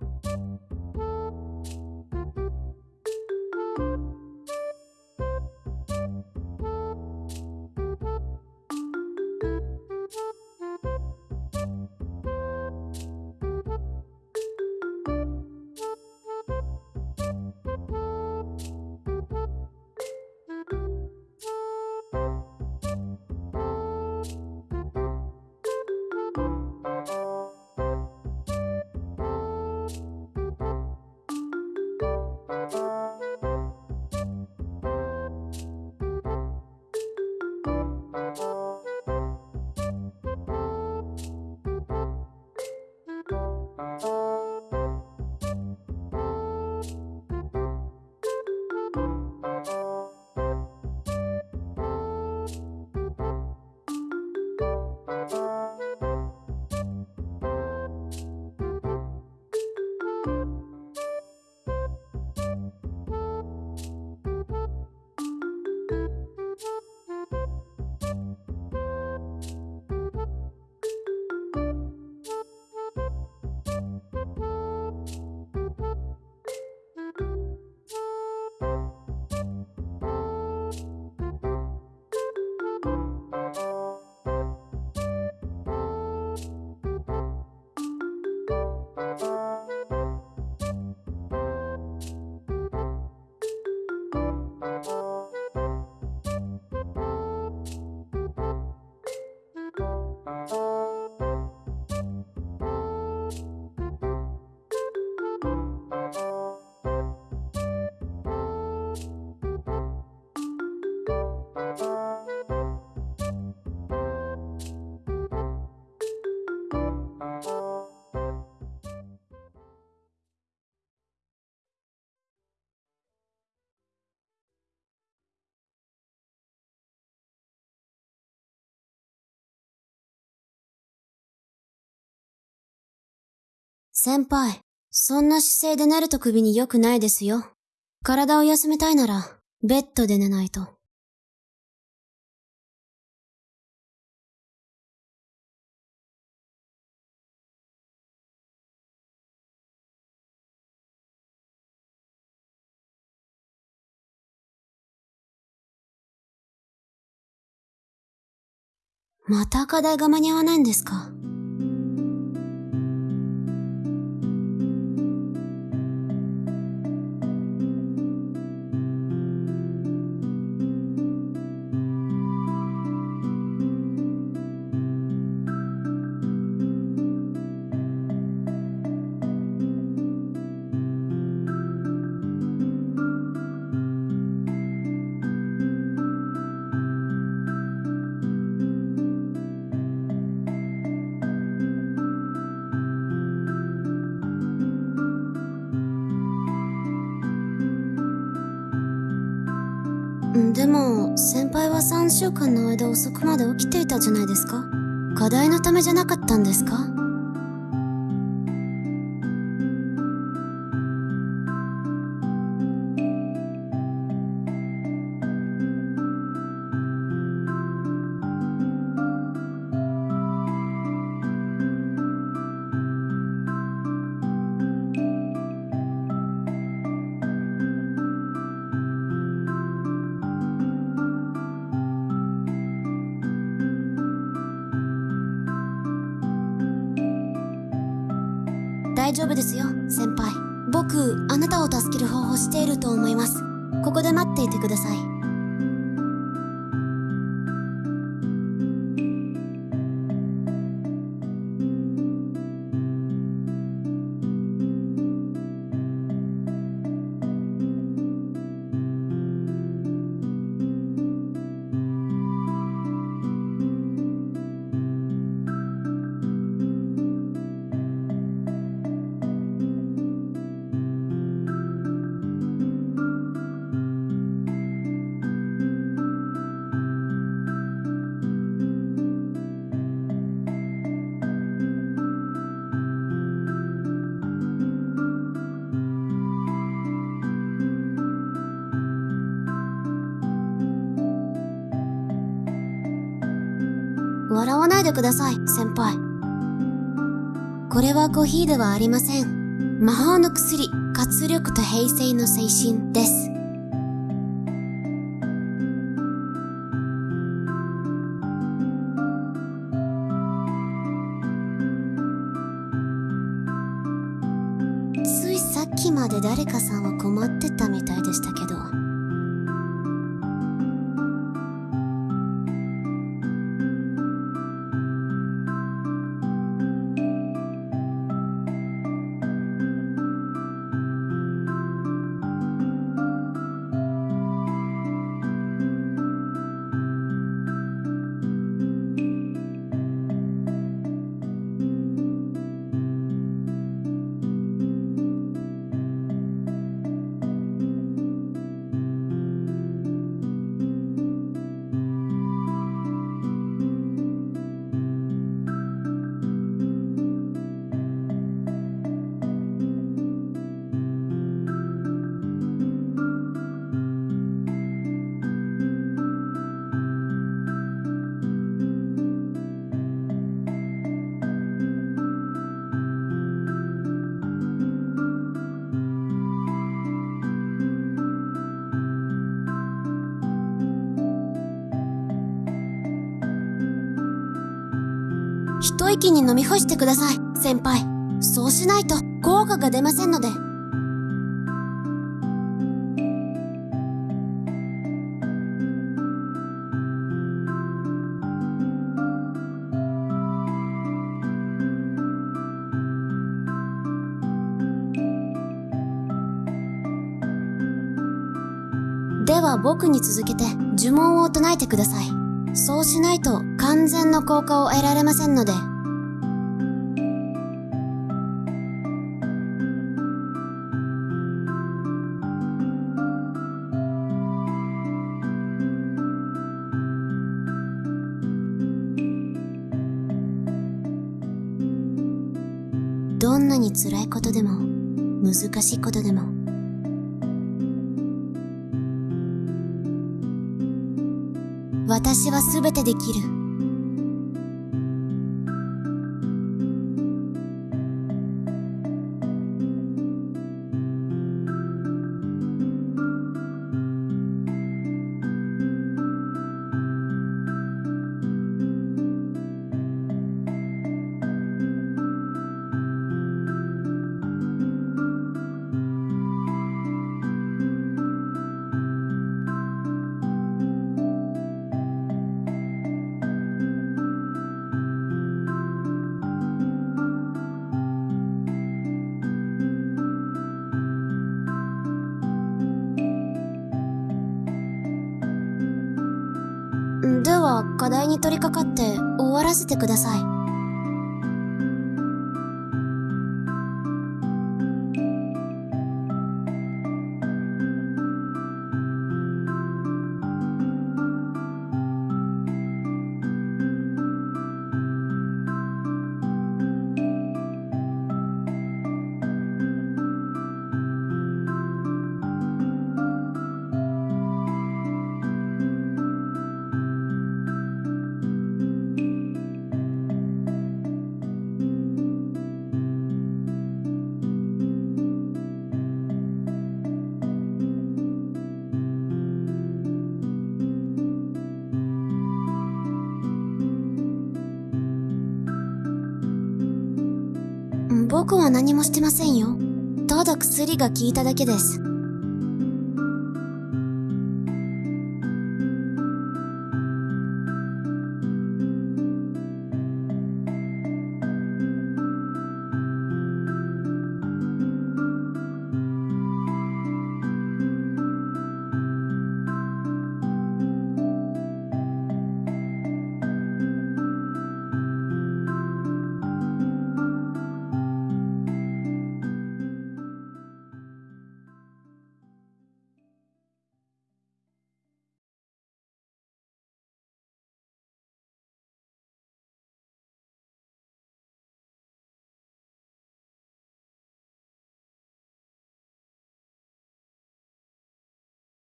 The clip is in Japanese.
you. 先輩、そんな姿勢で寝ると首に良くないですよ。体を休めたいなら、ベッドで寝ないと。また課題が間に合わないんですか？でも、先輩は3週間の間遅くまで起きていたじゃないですか。課題のためじゃなかったんですか？大丈夫ですよ、先輩。僕、あなたを助ける方法していると思います。ここで待っていてください。笑わないでください、先輩。これはコーヒーではありません。魔法の薬、活力と平静の精神です。ついさっきまで誰かさんは困ってたみたいでしたけど。一息に飲み干してください、先輩。そうしないと効果が出ませんので。では僕に続けて呪文を唱えてください。そうしないと完全の効果を得られませんので。どんなに辛いことでも、難しいことでも、私は全てできる。課題に取り掛かって終わらせてください。僕は何もしてませんよ。ただ薬が効いただけです。